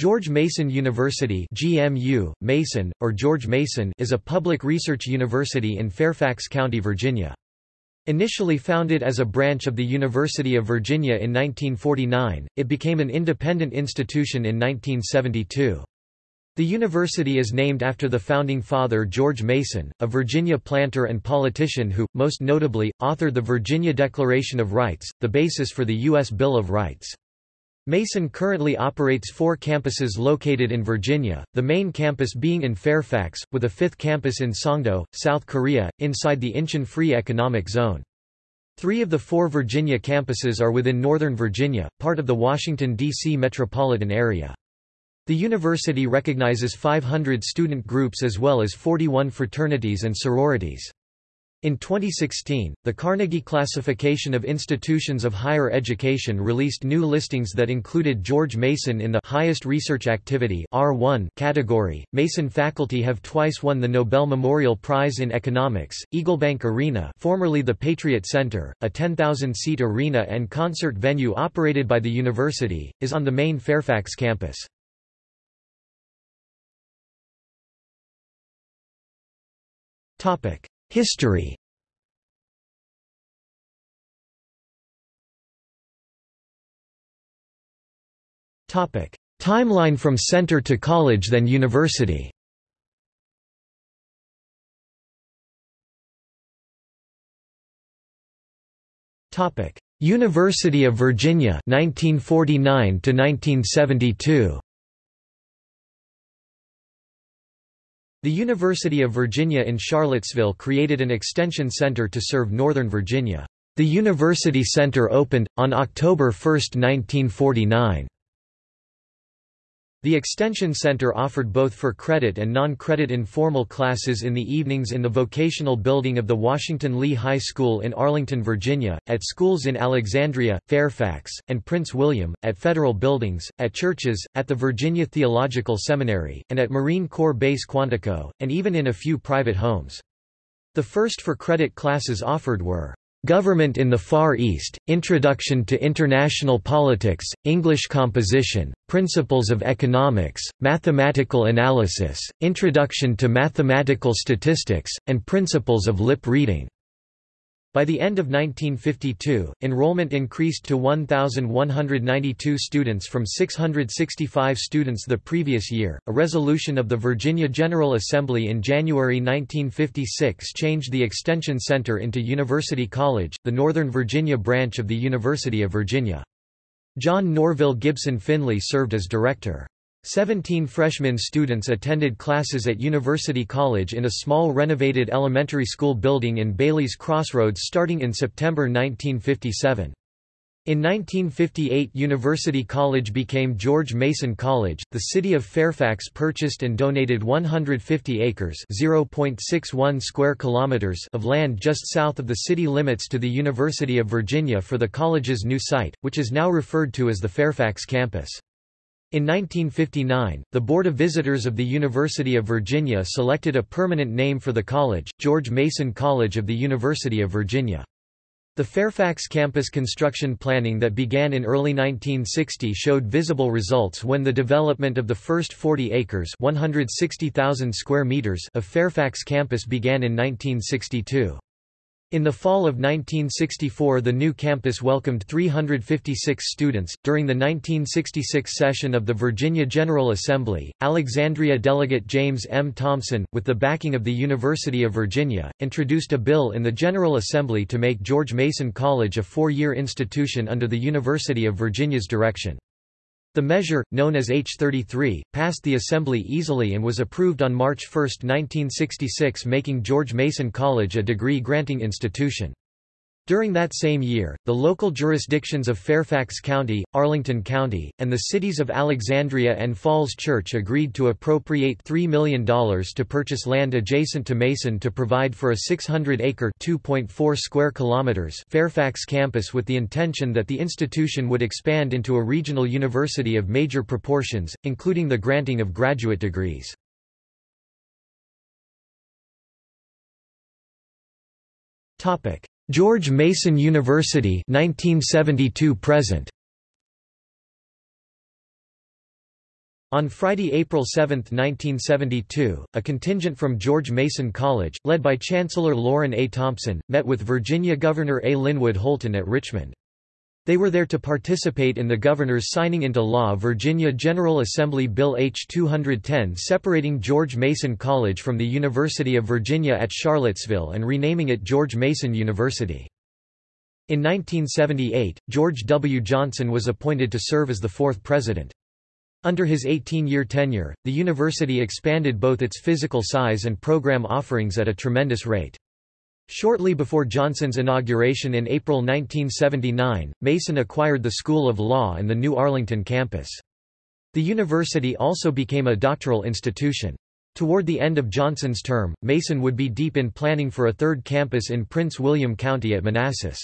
George Mason University GMU, Mason, or George Mason is a public research university in Fairfax County, Virginia. Initially founded as a branch of the University of Virginia in 1949, it became an independent institution in 1972. The university is named after the founding father George Mason, a Virginia planter and politician who, most notably, authored the Virginia Declaration of Rights, the basis for the U.S. Bill of Rights. Mason currently operates four campuses located in Virginia, the main campus being in Fairfax, with a fifth campus in Songdo, South Korea, inside the Incheon Free Economic Zone. Three of the four Virginia campuses are within Northern Virginia, part of the Washington, D.C. metropolitan area. The university recognizes 500 student groups as well as 41 fraternities and sororities. In 2016, the Carnegie Classification of Institutions of Higher Education released new listings that included George Mason in the highest research activity R1 category. Mason faculty have twice won the Nobel Memorial Prize in Economics. Eaglebank Arena, formerly the Patriot Center, a 10,000-seat arena and concert venue operated by the university, is on the main Fairfax campus. Topic: History Timeline from center to college then university. University of Virginia 1949 to 1972. The University of Virginia in Charlottesville created an extension center to serve Northern Virginia. The University Center opened, on October 1, 1949. The Extension Center offered both for credit and non-credit informal classes in the evenings in the vocational building of the Washington Lee High School in Arlington, Virginia, at schools in Alexandria, Fairfax, and Prince William, at federal buildings, at churches, at the Virginia Theological Seminary, and at Marine Corps Base Quantico, and even in a few private homes. The first for credit classes offered were Government in the Far East, Introduction to International Politics, English Composition, Principles of Economics, Mathematical Analysis, Introduction to Mathematical Statistics, and Principles of Lip Reading. By the end of 1952, enrollment increased to 1,192 students from 665 students the previous year. A resolution of the Virginia General Assembly in January 1956 changed the Extension Center into University College, the Northern Virginia branch of the University of Virginia. John Norville Gibson Finley served as director. Seventeen freshman students attended classes at University College in a small renovated elementary school building in Bailey's Crossroads starting in September 1957. In 1958 University College became George Mason College. The city of Fairfax purchased and donated 150 acres (0.61 square kilometers) of land just south of the city limits to the University of Virginia for the college's new site, which is now referred to as the Fairfax campus. In 1959, the Board of Visitors of the University of Virginia selected a permanent name for the college, George Mason College of the University of Virginia. The Fairfax campus construction planning that began in early 1960 showed visible results when the development of the first 40 acres 160,000 square meters of Fairfax campus began in 1962. In the fall of 1964 the new campus welcomed 356 students. During the 1966 session of the Virginia General Assembly, Alexandria delegate James M. Thomson, with the backing of the University of Virginia, introduced a bill in the General Assembly to make George Mason College a four-year institution under the University of Virginia's direction. The measure, known as H33, passed the Assembly easily and was approved on March 1, 1966 making George Mason College a degree-granting institution. During that same year, the local jurisdictions of Fairfax County, Arlington County, and the cities of Alexandria and Falls Church agreed to appropriate $3 million to purchase land adjacent to Mason to provide for a 600-acre (2.4 square kilometers) Fairfax campus with the intention that the institution would expand into a regional university of major proportions, including the granting of graduate degrees. Topic: George Mason University 1972 present On Friday, April 7, 1972, a contingent from George Mason College, led by Chancellor Lorin A. Thompson, met with Virginia Governor A. Linwood Holton at Richmond. They were there to participate in the governor's signing into law Virginia General Assembly Bill H-210 separating George Mason College from the University of Virginia at Charlottesville and renaming it George Mason University. In 1978, George W. Johnson was appointed to serve as the fourth president. Under his 18-year tenure, the university expanded both its physical size and program offerings at a tremendous rate. Shortly before Johnson's inauguration in April 1979, Mason acquired the School of Law and the new Arlington campus. The university also became a doctoral institution. Toward the end of Johnson's term, Mason would be deep in planning for a third campus in Prince William County at Manassas.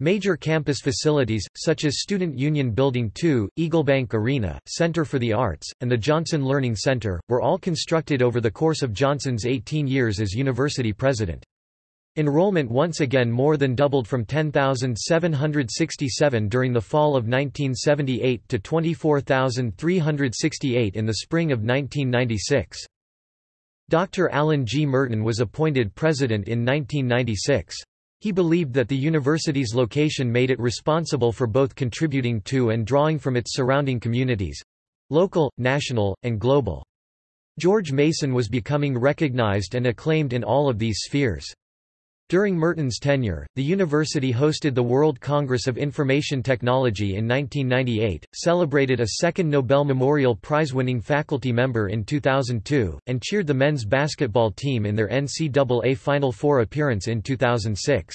Major campus facilities, such as Student Union Building 2, Eaglebank Arena, Center for the Arts, and the Johnson Learning Center, were all constructed over the course of Johnson's 18 years as university president. Enrollment once again more than doubled from 10,767 during the fall of 1978 to 24,368 in the spring of 1996. Dr. Alan G. Merten was appointed president in 1996. He believed that the university's location made it responsible for both contributing to and drawing from its surrounding communities—local, national, and global. George Mason was becoming recognized and acclaimed in all of these spheres. During Merten's tenure, the university hosted the World Congress of Information Technology in 1998, celebrated a second Nobel Memorial Prize-winning faculty member in 2002, and cheered the men's basketball team in their NCAA Final Four appearance in 2006.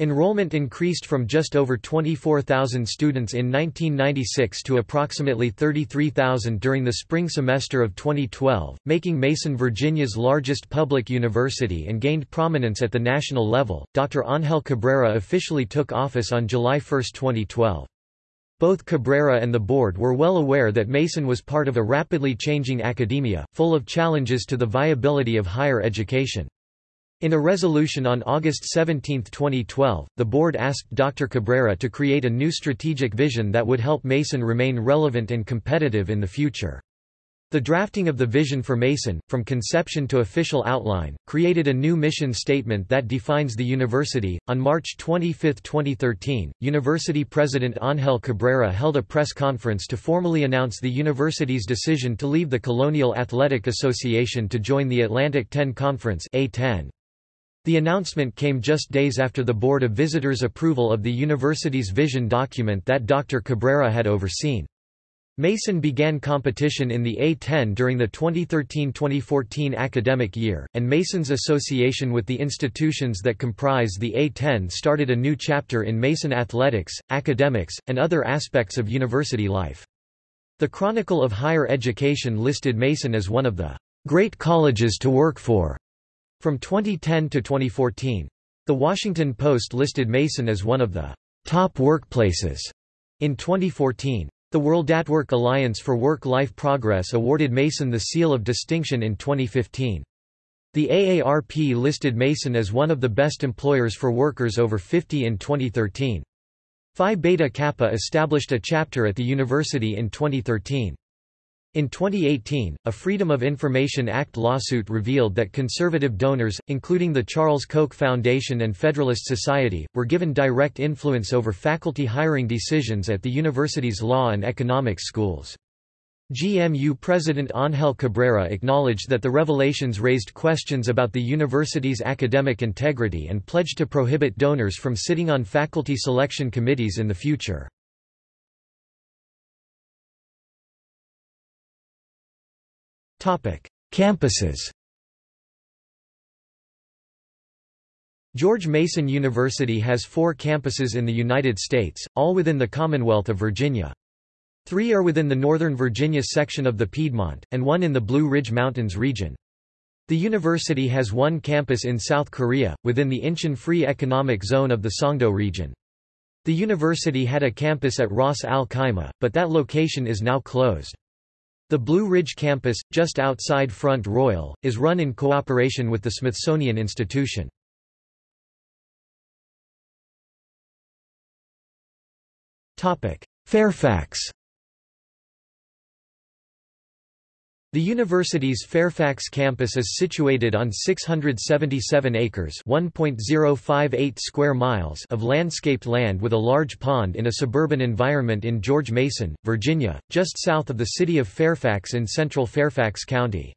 Enrollment increased from just over 24,000 students in 1996 to approximately 33,000 during the spring semester of 2012, making Mason Virginia's largest public university and gained prominence at the national level. Dr. Ángel Cabrera officially took office on July 1, 2012. Both Cabrera and the board were well aware that Mason was part of a rapidly changing academia, full of challenges to the viability of higher education. In a resolution on August 17, 2012, the board asked Dr. Cabrera to create a new strategic vision that would help Mason remain relevant and competitive in the future. The drafting of the vision for Mason, from conception to official outline, created a new mission statement that defines the university. On March 25, 2013, University President Ángel Cabrera held a press conference to formally announce the university's decision to leave the Colonial Athletic Association to join the Atlantic 10 Conference A10. The announcement came just days after the Board of Visitors' approval of the university's vision document that Dr. Cabrera had overseen. Mason began competition in the A10 during the 2013-2014 academic year, and Mason's association with the institutions that comprise the A10 started a new chapter in Mason athletics, academics, and other aspects of university life. The Chronicle of Higher Education listed Mason as one of the great colleges to work for from 2010 to 2014. The Washington Post listed Mason as one of the top workplaces in 2014. The World@Work Alliance for Work-Life Progress awarded Mason the Seal of Distinction in 2015. The AARP listed Mason as one of the best employers for workers over 50 in 2013. Phi Beta Kappa established a chapter at the university in 2013. In 2018, a Freedom of Information Act lawsuit revealed that conservative donors, including the Charles Koch Foundation and Federalist Society, were given direct influence over faculty hiring decisions at the university's law and economics schools. GMU President Ángel Cabrera acknowledged that the revelations raised questions about the university's academic integrity and pledged to prohibit donors from sitting on faculty selection committees in the future. Campuses George Mason University has four campuses in the United States, all within the Commonwealth of Virginia. Three are within the Northern Virginia section of the Piedmont, and one in the Blue Ridge Mountains region. The university has one campus in South Korea, within the Incheon Free Economic Zone of the Songdo region. The university had a campus at Ras Al Khaimah, but that location is now closed. The Blue Ridge campus, just outside Front Royal, is run in cooperation with the Smithsonian Institution. Fairfax The university's Fairfax campus is situated on 677 acres (1.058 square miles) of landscaped land with a large pond in a suburban environment in George Mason, Virginia, just south of the city of Fairfax in central Fairfax County.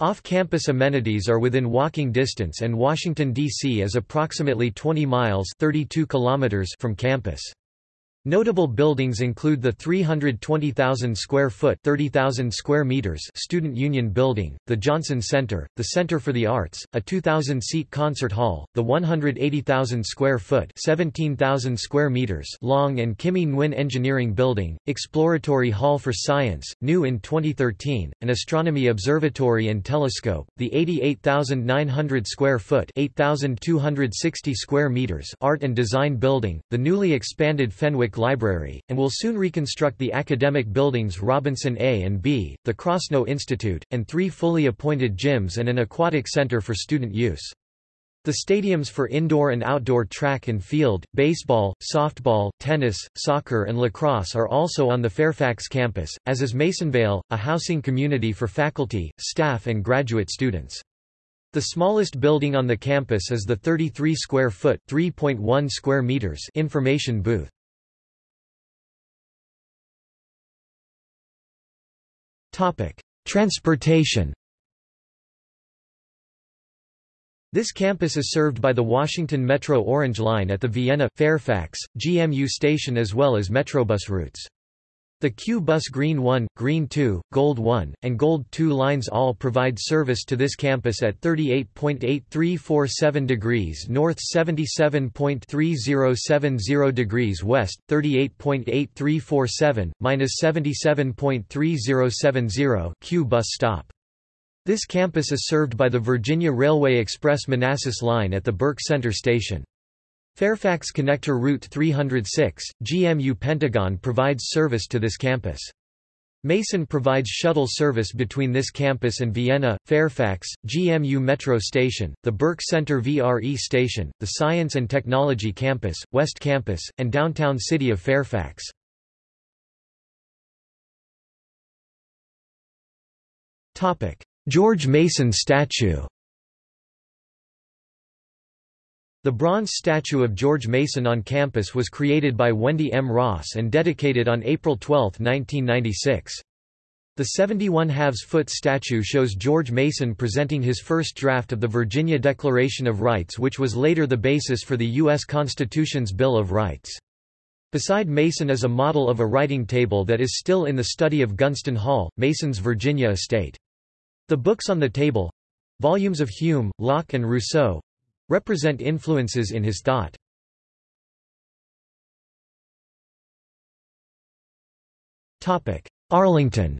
Off-campus amenities are within walking distance and Washington, D.C. is approximately 20 miles 32 kilometers from campus. Notable buildings include the 320,000 square foot (30,000 square meters) Student Union Building, the Johnson Center, the Center for the Arts, a 2,000-seat concert hall, the 180,000 square foot (17,000 square meters) long and Kimmy Nguyen Engineering Building, Exploratory Hall for Science, new in 2013, an astronomy observatory and telescope, the 88,900 square foot (8,260 square meters) Art and Design Building, the newly expanded Fenwick Library, and will soon reconstruct the academic buildings Robinson A and B, the Krasnow Institute, and three fully appointed gyms and an aquatic center for student use. The stadiums for indoor and outdoor track and field, baseball, softball, tennis, soccer and lacrosse are also on the Fairfax campus, as is Masonvale, a housing community for faculty, staff and graduate students. The smallest building on the campus is the 33 square foot (3.1 square meters) information booth. Transportation. This campus is served by the Washington Metro Orange Line at the Vienna, Fairfax, GMU station as well as Metrobus routes. The CUE Bus Green 1, Green 2, Gold 1, and Gold 2 lines all provide service to this campus at 38.8347 degrees north 77.3070 degrees west, 38.8347, minus 77.3070 CUE Bus stop. This campus is served by the Virginia Railway Express Manassas line at the Burke Center station. Fairfax Connector Route 306, GMU Pentagon provides service to this campus. Mason provides shuttle service between this campus and Vienna, Fairfax, GMU Metro Station, the Burke Center VRE Station, the Science and Technology Campus, West Campus, and downtown city of Fairfax. George Mason statue The bronze statue of George Mason on campus was created by Wendy M. Ross and dedicated on April 12, 1996. The 71 halves foot statue shows George Mason presenting his first draft of the Virginia Declaration of Rights which was later the basis for the U.S. Constitution's Bill of Rights. Beside Mason is a model of a writing table that is still in the study of Gunston Hall, Mason's Virginia estate. The books on the table—volumes of Hume, Locke and Rousseau, represent influences in his thought. Arlington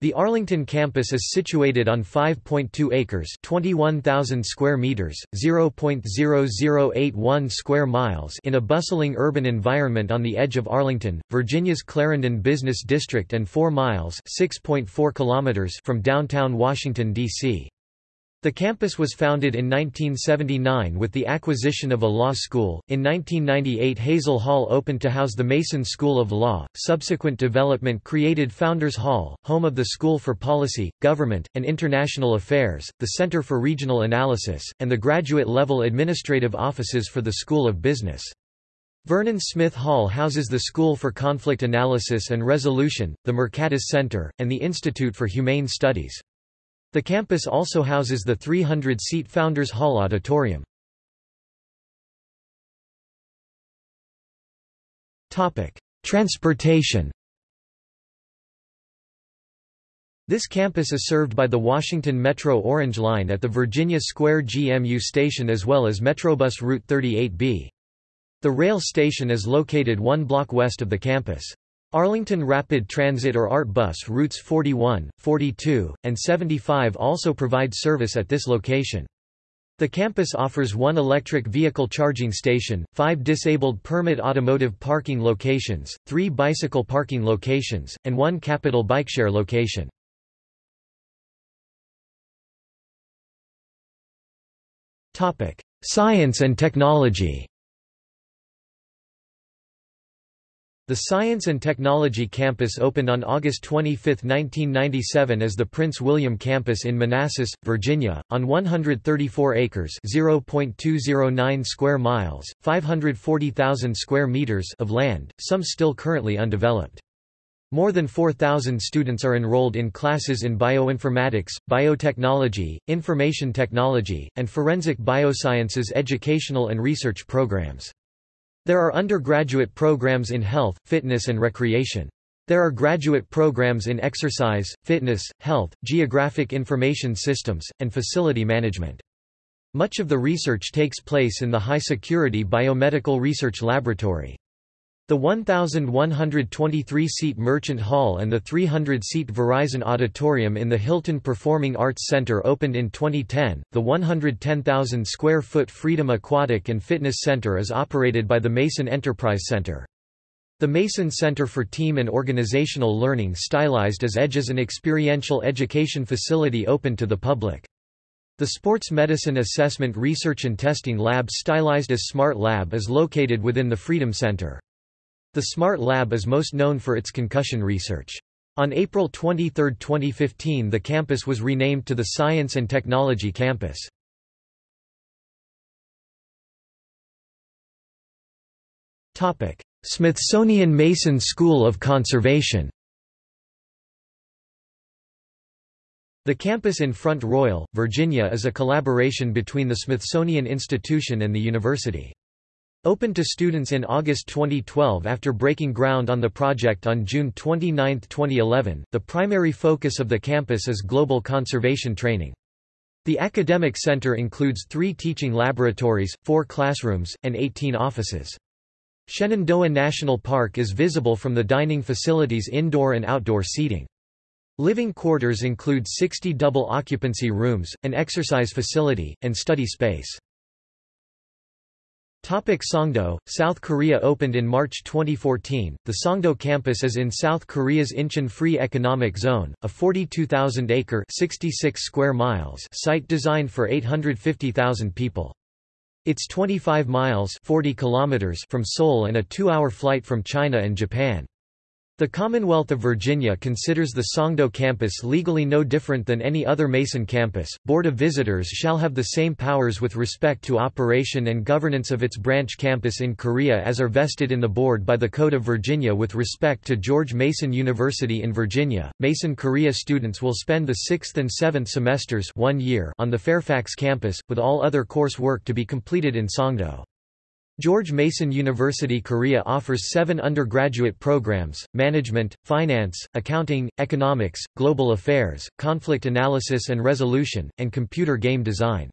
The Arlington campus is situated on 5.2 acres, 21,000 square meters, 0.0081 square miles in a bustling urban environment on the edge of Arlington, Virginia's Clarendon Business District and 4 miles, 6.4 kilometers from downtown Washington D.C. The campus was founded in 1979 with the acquisition of a law school. In 1998, Hazel Hall opened to house the Mason School of Law. Subsequent development created Founders Hall, home of the School for Policy, Government, and International Affairs, the Center for Regional Analysis, and the graduate level administrative offices for the School of Business. Vernon Smith Hall houses the School for Conflict Analysis and Resolution, the Mercatus Center, and the Institute for Humane Studies. The campus also houses the 300-seat Founders Hall Auditorium. Transportation This campus is served by the Washington Metro Orange Line at the Virginia Square GMU station as well as Metrobus Route 38B. The rail station is located one block west of the campus. Arlington Rapid Transit or ART bus routes 41, 42, and 75 also provide service at this location. The campus offers one electric vehicle charging station, five disabled permit automotive parking locations, three bicycle parking locations, and one capital bikeshare location. Science and technology The Science and Technology Campus opened on August 25, 1997 as the Prince William Campus in Manassas, Virginia, on 134 acres (0.209 square miles, 540,000 square meters) of land, some still currently undeveloped. More than 4,000 students are enrolled in classes in bioinformatics, biotechnology, information technology, and forensic biosciences educational and research programs. There are undergraduate programs in health, fitness and recreation. There are graduate programs in exercise, fitness, health, geographic information systems, and facility management. Much of the research takes place in the high-security Biomedical Research Laboratory. The 1,123-seat Merchant Hall and the 300-seat Verizon Auditorium in the Hylton Performing Arts Center opened in 2010. The 110,000-square-foot Freedom Aquatic and Fitness Center is operated by the Mason Enterprise Center. The Mason Center for Team and Organizational Learning stylized as EDGE is an experiential education facility open to the public. The Sports Medicine Assessment Research and Testing Lab stylized as Smart Lab is located within the Freedom Center. The SMART Lab is most known for its concussion research. On April 23, 2015 the campus was renamed to the Science and Technology Campus. Smithsonian Mason School of Conservation The campus in Front Royal, Virginia is a collaboration between the Smithsonian Institution and the university. Opened to students in August 2012 after breaking ground on the project on June 29, 2011, the primary focus of the campus is global conservation training. The academic center includes three teaching laboratories, four classrooms, and 18 offices. Shenandoah National Park is visible from the dining facilities indoor and outdoor seating. Living quarters include 60 double occupancy rooms, an exercise facility, and study space. Topic Songdo, South Korea opened in March 2014. The Songdo campus is in South Korea's Incheon Free Economic Zone, a 42,000-acre (66 square miles) site designed for 850,000 people. It's 25 miles (40 kilometers) from Seoul and a 2-hour flight from China and Japan. The Commonwealth of Virginia considers the Songdo campus legally no different than any other Mason campus. Board of Visitors shall have the same powers with respect to operation and governance of its branch campus in Korea as are vested in the board by the Code of Virginia with respect to George Mason University in Virginia. Mason Korea students will spend the 6th and 7th semesters, 1 year on the Fairfax campus with all other course work to be completed in Songdo. George Mason University Korea offers seven undergraduate programs, management, finance, accounting, economics, global affairs, conflict analysis and resolution, and computer game design.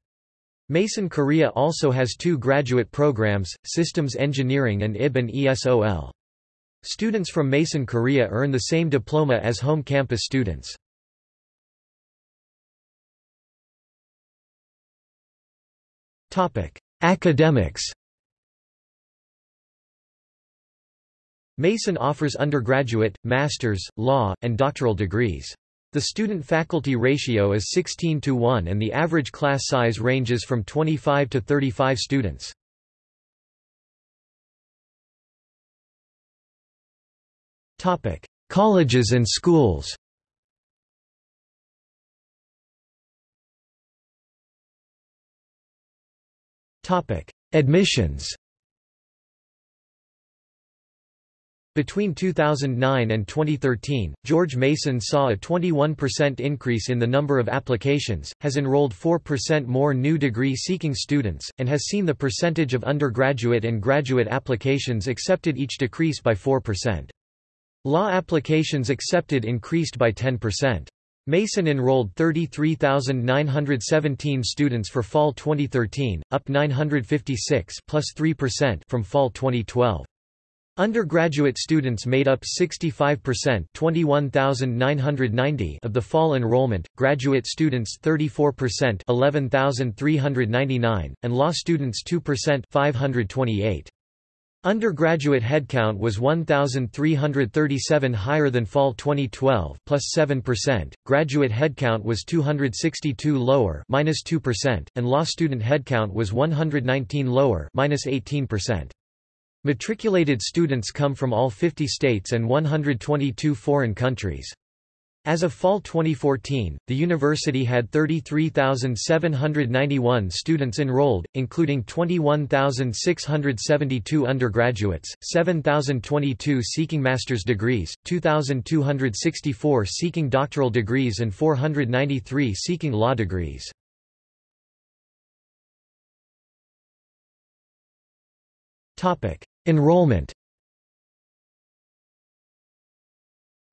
Mason Korea also has two graduate programs, systems engineering and IB and ESOL. Students from Mason Korea earn the same diploma as home campus students. Academics Mason offers undergraduate, master's, law, and doctoral degrees. The student-faculty ratio is 16 to 1 and the average class size ranges from 25 to 35 students. Colleges and schools Admissions Between 2009 and 2013, George Mason saw a 21% increase in the number of applications, has enrolled 4% more new degree-seeking students, and has seen the percentage of undergraduate and graduate applications accepted each decrease by 4%. Law applications accepted increased by 10%. Mason enrolled 33,917 students for fall 2013, up 956 plus 3% from fall 2012. Undergraduate students made up 65% 21,990 of the fall enrollment, graduate students 34% 11,399, and law students 2% 528. Undergraduate headcount was 1,337 higher than fall 2012 plus 7%, graduate headcount was 262 lower minus 2%, and law student headcount was 119 lower minus 18%. Matriculated students come from all 50 states and 122 foreign countries. As of fall 2014, the university had 33,791 students enrolled, including 21,672 undergraduates, 7,022 seeking master's degrees, 2,264 seeking doctoral degrees and 493 seeking law degrees. Enrollment.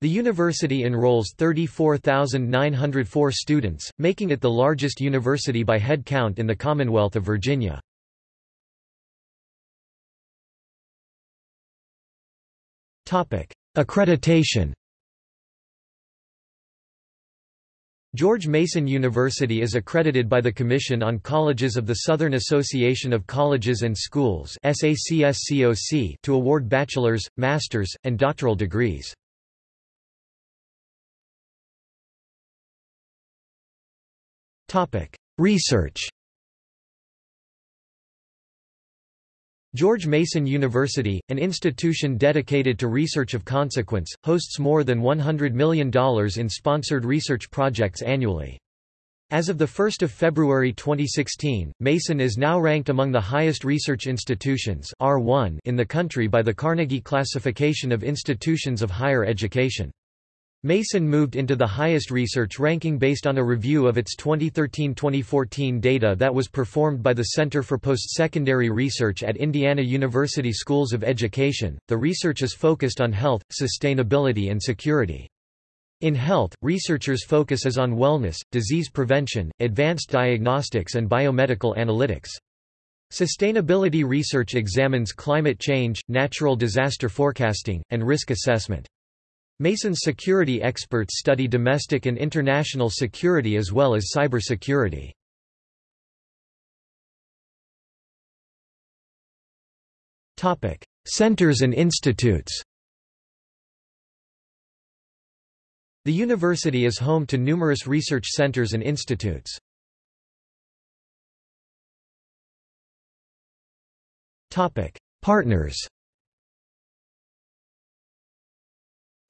The university enrolls 34,904 students, making it the largest university by head count in the Commonwealth of Virginia. Accreditation George Mason University is accredited by the Commission on Colleges of the Southern Association of Colleges and Schools to award bachelor's, master's, and doctoral degrees. Research George Mason University, an institution dedicated to research of consequence, hosts more than $100 million in sponsored research projects annually. As of 1 February 2016, Mason is now ranked among the highest research institutions R1 in the country by the Carnegie Classification of Institutions of Higher Education. Mason moved into the highest research ranking based on a review of its 2013-2014 data that was performed by the Center for Postsecondary Research at Indiana University Schools of Education. The research is focused on health, sustainability and security. In health, researchers' focus is on wellness, disease prevention, advanced diagnostics and biomedical analytics. Sustainability research examines climate change, natural disaster forecasting, and risk assessment. Mason's security experts study domestic and international security as well as cybersecurity. Topic: Centers and institutes The university is home to numerous research centers and institutes. Topic: Partners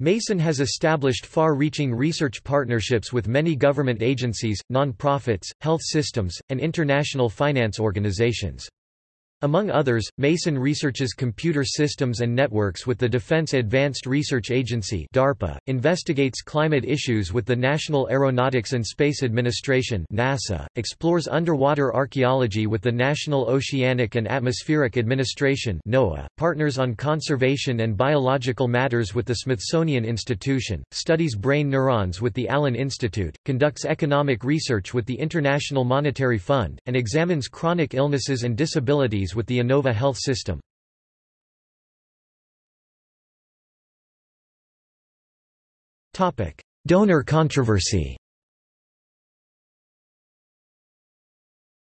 Mason has established far-reaching research partnerships with many government agencies, non-profits, health systems, and international finance organizations. Among others, Mason researches computer systems and networks with the Defense Advanced Research Agency DARPA, investigates climate issues with the National Aeronautics and Space Administration NASA, explores underwater archaeology with the National Oceanic and Atmospheric Administration NOAA, partners on conservation and biological matters with the Smithsonian Institution, studies brain neurons with the Allen Institute, conducts economic research with the International Monetary Fund, and examines chronic illnesses and disabilities with the Inova Health System. Donor controversy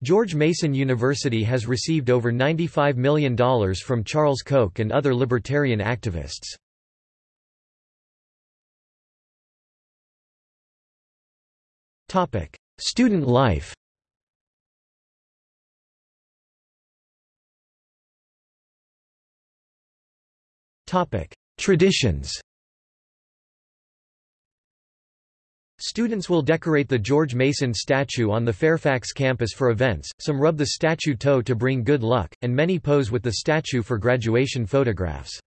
George Mason University has received over $95 million from Charles Koch and other libertarian activists. Student life Traditions Students will decorate the George Mason statue on the Fairfax campus for events, some rub the statue toe to bring good luck, and many pose with the statue for graduation photographs.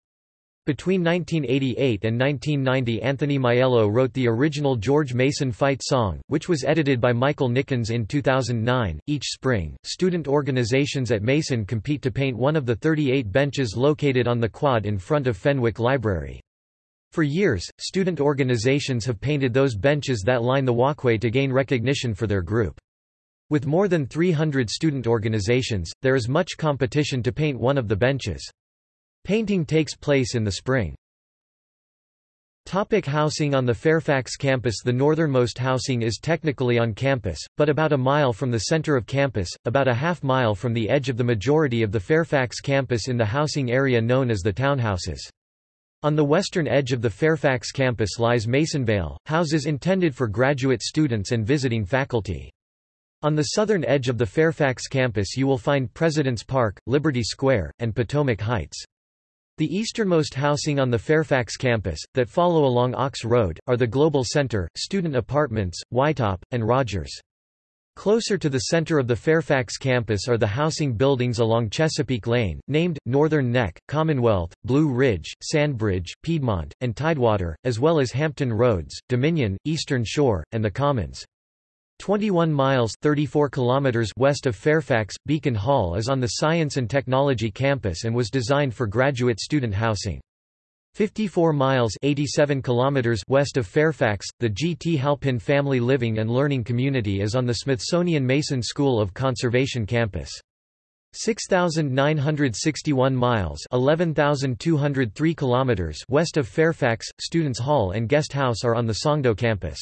Between 1988 and 1990 Anthony Maiello wrote the original George Mason fight song, which was edited by Michael Nickens in 2009. Each spring, student organizations at Mason compete to paint one of the 38 benches located on the quad in front of Fenwick Library. For years, student organizations have painted those benches that line the walkway to gain recognition for their group. With more than 300 student organizations, there is much competition to paint one of the benches. Painting takes place in the spring. Topic housing On the Fairfax campus The northernmost housing is technically on campus, but about a mile from the center of campus, about a half mile from the edge of the majority of the Fairfax campus in the housing area known as the townhouses. On the western edge of the Fairfax campus lies Masonvale, houses intended for graduate students and visiting faculty. On the southern edge of the Fairfax campus you will find President's Park, Liberty Square, and Potomac Heights. The easternmost housing on the Fairfax campus, that follow along Ox Road, are the Global Center, Student Apartments, Whitetop, and Rogers. Closer to the center of the Fairfax campus are the housing buildings along Chesapeake Lane, named, Northern Neck, Commonwealth, Blue Ridge, Sandbridge, Piedmont, and Tidewater, as well as Hampton Roads, Dominion, Eastern Shore, and the Commons. 21 miles 34 kilometers west of Fairfax, Beacon Hall is on the Science and Technology campus and was designed for graduate student housing. 54 miles 87 kilometers west of Fairfax, the G. T. Halpin Family Living and Learning Community is on the Smithsonian Mason School of Conservation campus. 6961 miles 11203 kilometers west of Fairfax, Students Hall and Guest House are on the Songdo campus.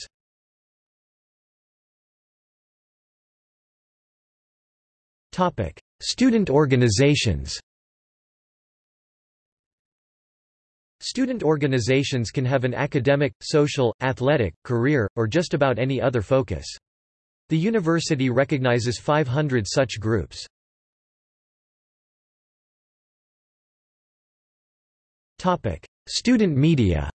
Topic: Student organizations Student organizations can have an academic, social, athletic, career, or just about any other focus. The university recognizes 500 such groups. Topic: Student media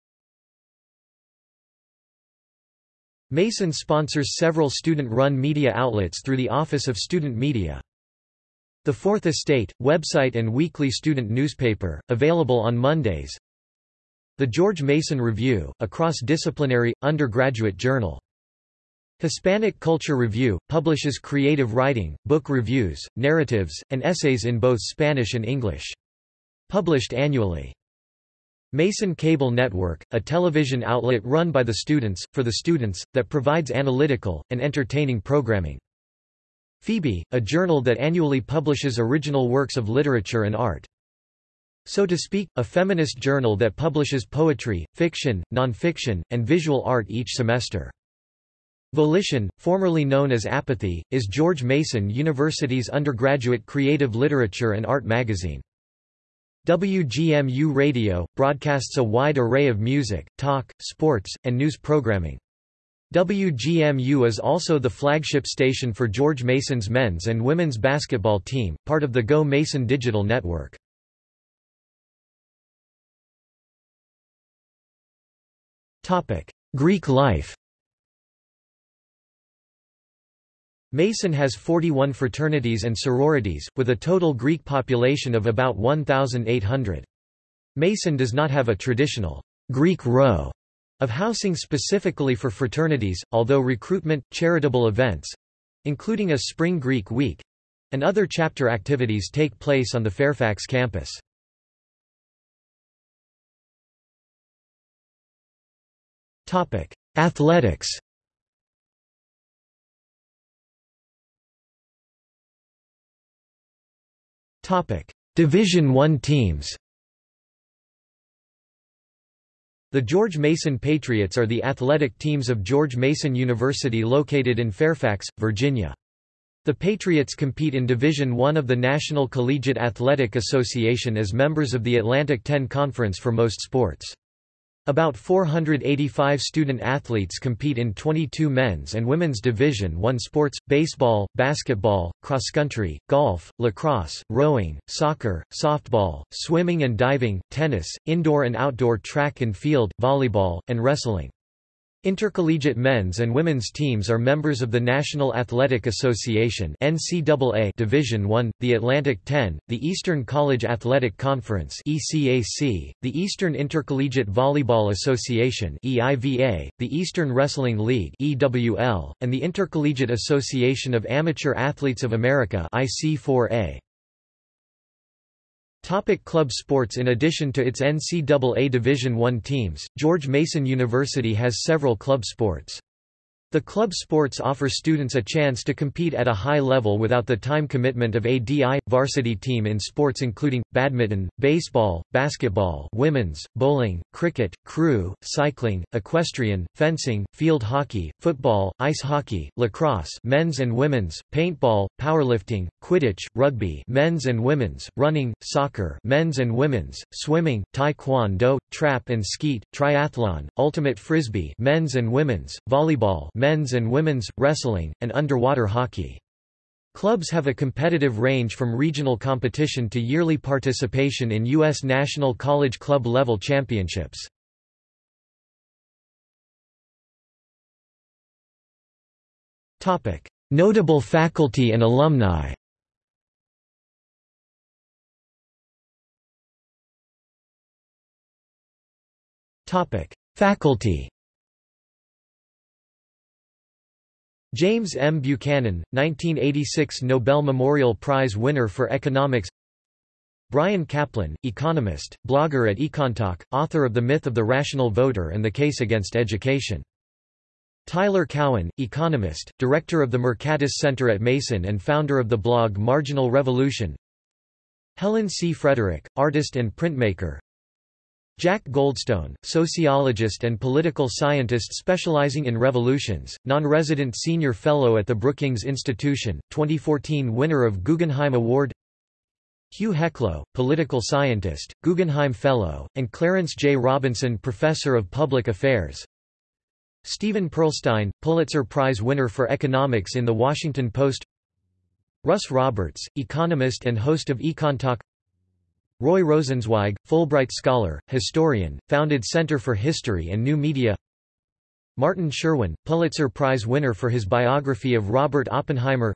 Mason sponsors several student-run media outlets through the Office of Student Media. The Fourth Estate, website and weekly student newspaper, available on Mondays, the George Mason Review, a cross-disciplinary, undergraduate journal. Hispanic Culture Review, publishes creative writing, book reviews, narratives, and essays in both Spanish and English. Published annually. Mason Cable Network, a television outlet run by the students, for the students, that provides analytical, and entertaining programming. Phoebe, a journal that annually publishes original works of literature and art. So to Speak, a feminist journal that publishes poetry, fiction, nonfiction, and visual art each semester. Volition, formerly known as Apathy, is George Mason University's undergraduate creative literature and art magazine. WGMU Radio, broadcasts a wide array of music, talk, sports, and news programming. WGMU is also the flagship station for George Mason's men's and women's basketball team, part of the Go Mason digital network. Greek life Mason has 41 fraternities and sororities, with a total Greek population of about 1,800. Mason does not have a traditional Greek row of housing specifically for fraternities, although recruitment, charitable events—including a Spring Greek Week—and other chapter activities take place on the Fairfax campus. Topic: Athletics. Topic: Division 1 teams. The George Mason Patriots are the athletic teams of George Mason University located in Fairfax, Virginia. The Patriots compete in Division I of the National Collegiate Athletic Association as members of the Atlantic 10 Conference for most sports. About 485 student-athletes compete in 22 men's and women's Division I sports, baseball, basketball, cross-country, golf, lacrosse, rowing, soccer, softball, swimming and diving, tennis, indoor and outdoor track and field, volleyball, and wrestling. Intercollegiate men's and women's teams are members of the National Athletic Association NCAA Division I, the Atlantic 10, the Eastern College Athletic Conference ECAC, the Eastern Intercollegiate Volleyball Association EIVA, the Eastern Wrestling League EWL, and the Intercollegiate Association of Amateur Athletes of America IC4A. Topic club sports In addition to its NCAA Division I teams, George Mason University has several club sports. The club sports offer students a chance to compete at a high level without the time commitment of a DI, varsity team in sports including, badminton, baseball, basketball women's, bowling, cricket, crew, cycling, equestrian, fencing, field hockey, football, ice hockey, lacrosse men's and women's, paintball, powerlifting, quidditch, rugby men's and women's, running, soccer men's and women's, swimming, taekwondo, trap and skeet, triathlon, ultimate frisbee men's and women's, volleyball men's and women's, wrestling, and underwater hockey. Clubs have a competitive range from regional competition to yearly participation in U.S. National College Club level championships. Notable faculty and alumni Faculty James M. Buchanan, 1986 Nobel Memorial Prize winner for economics Bryan Caplan, economist, blogger at EconTalk, author of The Myth of the Rational Voter and the Case Against Education. Tyler Cowen, economist, director of the Mercatus Center at Mason and founder of the blog Marginal Revolution Helen C. Frederick, artist and printmaker Jack Goldstone, sociologist and political scientist specializing in revolutions, non-resident senior fellow at the Brookings Institution, 2014 winner of Guggenheim Award. Hugh Heclo, political scientist, Guggenheim Fellow, and Clarence J. Robinson Professor of Public Affairs. Stephen Pearlstein, Pulitzer Prize winner for economics in The Washington Post. Russ Roberts, economist and host of EconTalk Roy Rosenzweig, Fulbright Scholar, historian, founded Center for History and New Media Martin Sherwin, Pulitzer Prize winner for his biography of Robert Oppenheimer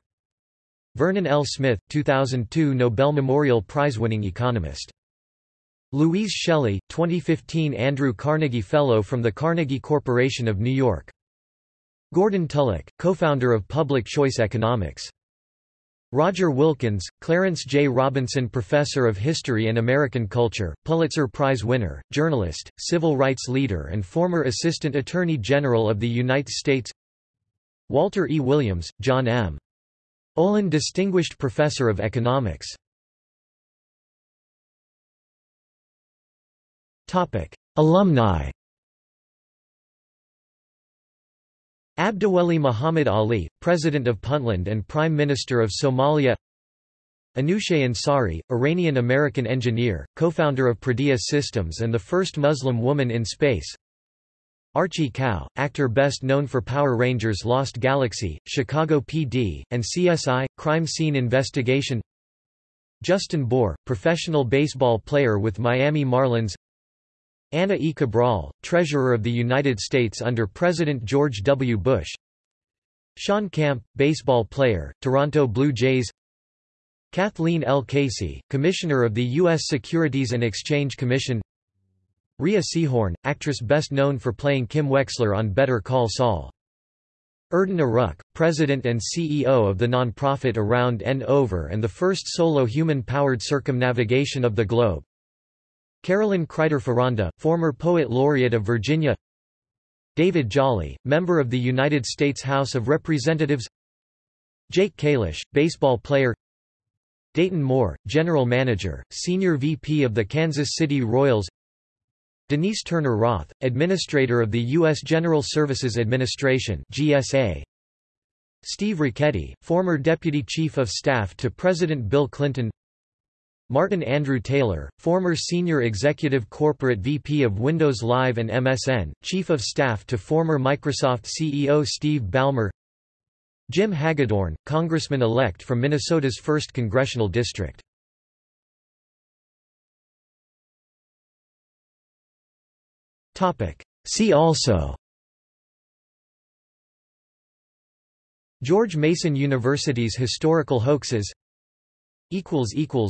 Vernon L. Smith, 2002 Nobel Memorial Prize-winning economist. Louise Shelley, 2015 Andrew Carnegie Fellow from the Carnegie Corporation of New York. Gordon Tullock, co-founder of Public Choice Economics. Roger Wilkins, Clarence J. Robinson Professor of History and American Culture, Pulitzer Prize winner, journalist, civil rights leader and former Assistant Attorney General of the United States Walter E. Williams, John M. Olin Distinguished Professor of Economics Alumni Abdiweli Muhammad Ali, President of Puntland and Prime Minister of Somalia. Anousheh Ansari, Iranian-American engineer, co-founder of Prodea Systems and the first Muslim woman in space. Archie Kao, actor best known for Power Rangers Lost Galaxy, Chicago PD, and CSI, Crime Scene Investigation. Justin Bour, professional baseball player with Miami Marlins Anna E. Cabral, Treasurer of the United States under President George W. Bush Shawn Camp, baseball player, Toronto Blue Jays Kathleen L. Casey, Commissioner of the U.S. Securities and Exchange Commission Rhea Seehorn, actress best known for playing Kim Wexler on Better Call Saul. Erden Eruç, President and CEO of the nonprofit Around and Over and the first solo human-powered circumnavigation of the globe. Carolyn Kreiter-Foronda, former Poet Laureate of Virginia David Jolly, member of the United States House of Representatives Jake Kalish, baseball player Dayton Moore, General Manager, Senior VP of the Kansas City Royals Denise Turner Roth, Administrator of the U.S. General Services Administration GSA. Steve Ricchetti, former Deputy Chief of Staff to President Bill Clinton Martin Andrew Taylor, former Senior Executive Corporate VP of Windows Live and MSN, Chief of Staff to former Microsoft CEO Steve Ballmer. Jim Hagedorn, Congressman-elect from Minnesota's 1st Congressional District. See also. George Mason University's historical hoaxes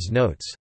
Notes